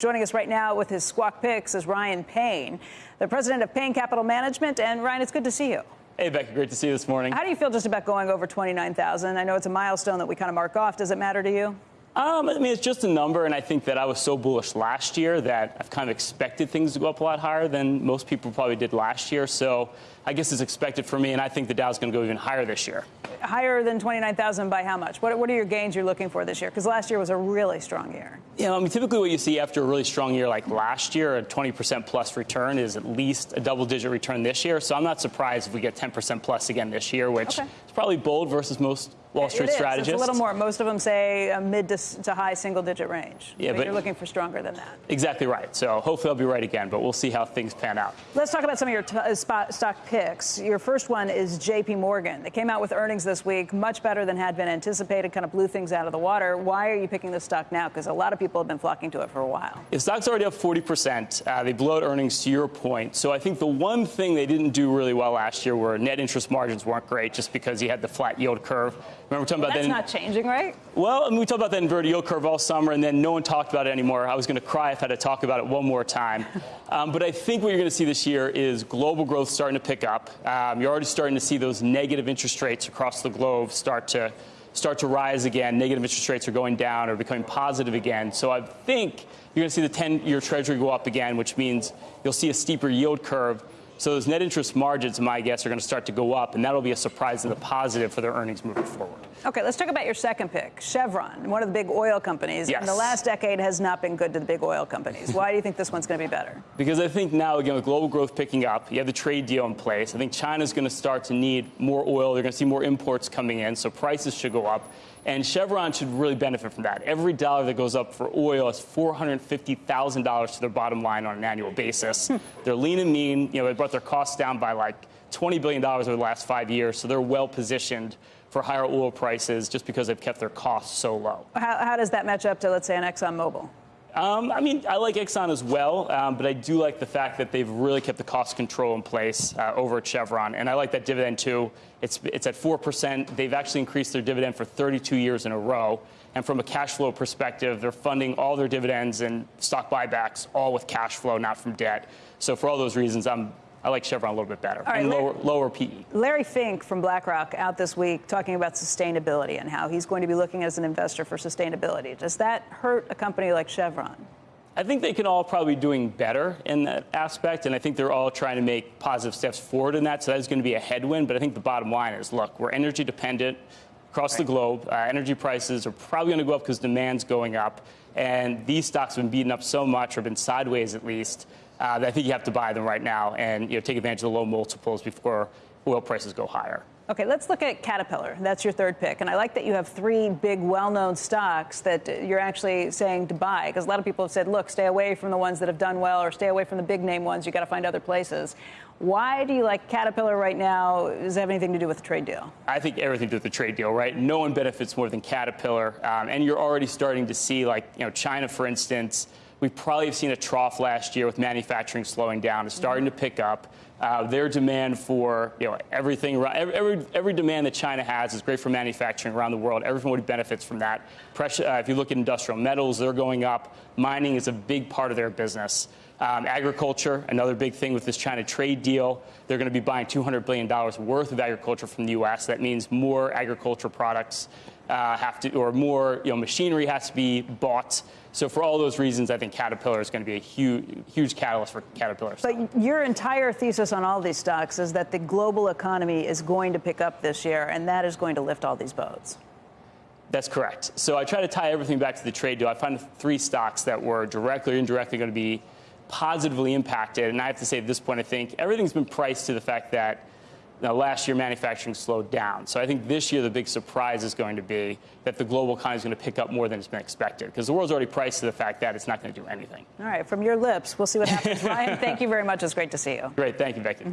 Joining us right now with his squawk picks is Ryan Payne, the president of Payne Capital Management. And Ryan, it's good to see you. Hey, Becky, great to see you this morning. How do you feel just about going over 29,000? I know it's a milestone that we kind of mark off. Does it matter to you? Um, I mean, it's just a number, and I think that I was so bullish last year that I've kind of expected things to go up a lot higher than most people probably did last year. So I guess it's expected for me, and I think the Dow's going to go even higher this year. Higher than 29,000 by how much? What, what are your gains you're looking for this year? Because last year was a really strong year. Yeah, I mean, typically what you see after a really strong year like last year, a 20% plus return is at least a double digit return this year. So I'm not surprised if we get 10% plus again this year, which okay. is probably bold versus most Wall Street it strategists. It's a little more. Most of them say a mid to, to high single digit range. Yeah, but, but you're looking for stronger than that. Exactly right. So hopefully I'll be right again, but we'll see how things pan out. Let's talk about some of your t- uh, spot, stock picks. Your first one is JP Morgan. They came out with earnings this week, much better than had been anticipated, kind of blew things out of the water. Why are you picking this stock now? Because a lot of people have been flocking to it for a while. The stock's already up 40%. Uh, they blew out earnings to your point. So I think the one thing they didn't do really well last year were net interest margins weren't great just because you had the flat yield curve. Remember talking well, about that's that? not changing, right? Well, I mean, we talked about that inverted yield curve all summer, and then no one talked about it anymore. I was going to cry if I had to talk about it one more time. Um, but I think what you're going to see this year is global growth starting to pick up. Um, you're already starting to see those negative interest rates across the globe start to start to rise again. Negative interest rates are going down or becoming positive again. So I think you're going to see the 10-year Treasury go up again, which means you'll see a steeper yield curve. So those net interest margins, my guess, are going to start to go up, and that'll be a surprise in the positive for their earnings moving forward. Okay, let's talk about your second pick, Chevron, one of the big oil companies. Yes. And the last decade has not been good to the big oil companies. Why do you think this one's going to be better? Because I think now, again, with global growth picking up, you have the trade deal in place. I think China's going to start to need more oil. They're going to see more imports coming in, so prices should go up. And Chevron should really benefit from that. Every dollar that goes up for oil is $450,000 to their bottom line on an annual basis. Hmm. They're lean and mean. You know, brought their costs down by like $20 billion over the last five years, so they're well positioned for higher oil prices just because they've kept their costs so low. How, how does that match up to, let's say, an ExxonMobil? Um, I mean, I like Exxon as well, um, but I do like the fact that they've really kept the cost control in place uh, over at Chevron, and I like that dividend too. It's it's at four percent. They've actually increased their dividend for 32 years in a row, and from a cash flow perspective, they're funding all their dividends and stock buybacks all with cash flow, not from debt. So for all those reasons, I'm I like Chevron a little bit better right, and lower, lower PE. Larry Fink from BlackRock out this week talking about sustainability and how he's going to be looking as an investor for sustainability. Does that hurt a company like Chevron? I think they can all probably be doing better in that aspect, and I think they're all trying to make positive steps forward in that. So that's going to be a headwind. But I think the bottom line is, look, we're energy dependent across right. the globe. Uh, energy prices are probably going to go up because demand's going up, and these stocks have been beaten up so much, or been sideways at least, uh, I think you have to buy them right now and you know, take advantage of the low multiples before oil prices go higher. Okay, let's look at Caterpillar. That's your third pick. And I like that you have three big, well known stocks that you're actually saying to buy. Because a lot of people have said, look, stay away from the ones that have done well or stay away from the big name ones. You've got to find other places. Why do you like Caterpillar right now? Does it have anything to do with the trade deal? I think everything to do with the trade deal, right? No one benefits more than Caterpillar. Um, and you're already starting to see, like, you know, China, for instance, we probably have seen a trough last year with manufacturing slowing down. It's starting to pick up. Uh, their demand for you know everything every, every, demand that China has is great for manufacturing around the world. Everybody benefits from that. Pressure, uh, if you look at industrial metals, they're going up. Mining is a big part of their business. Um, agriculture, another big thing with this China trade deal. They're going to be buying $200 billion worth of agriculture from the U.S. That means more agriculture products uh, have to, or more you know, machinery has to be bought. So for all those reasons, I think Caterpillar is going to be a huge, huge catalyst for Caterpillar. Stock. But your entire thesis on all these stocks is that the global economy is going to pick up this year, and that is going to lift all these boats. That's correct. So I try to tie everything back to the trade deal. I find three stocks that were directly or indirectly going to be positively impacted. And I have to say at this point, I think everything's been priced to the fact that now, last year, manufacturing slowed down. So I think this year, the big surprise is going to be that the global economy is going to pick up more than it's been expected because the world's already priced to the fact that it's not going to do anything. All right, from your lips, we'll see what happens. Ryan, thank you very much. It's great to see you. Great. Thank you, Becky. Mm-hmm.